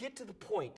get to the point